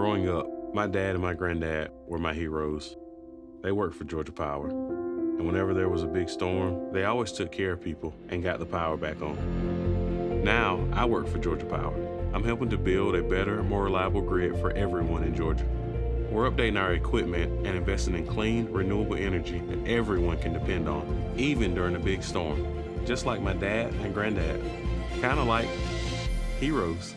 Growing up, my dad and my granddad were my heroes. They worked for Georgia Power. And whenever there was a big storm, they always took care of people and got the power back on. Now, I work for Georgia Power. I'm helping to build a better, more reliable grid for everyone in Georgia. We're updating our equipment and investing in clean, renewable energy that everyone can depend on, even during a big storm. Just like my dad and granddad. Kind of like heroes.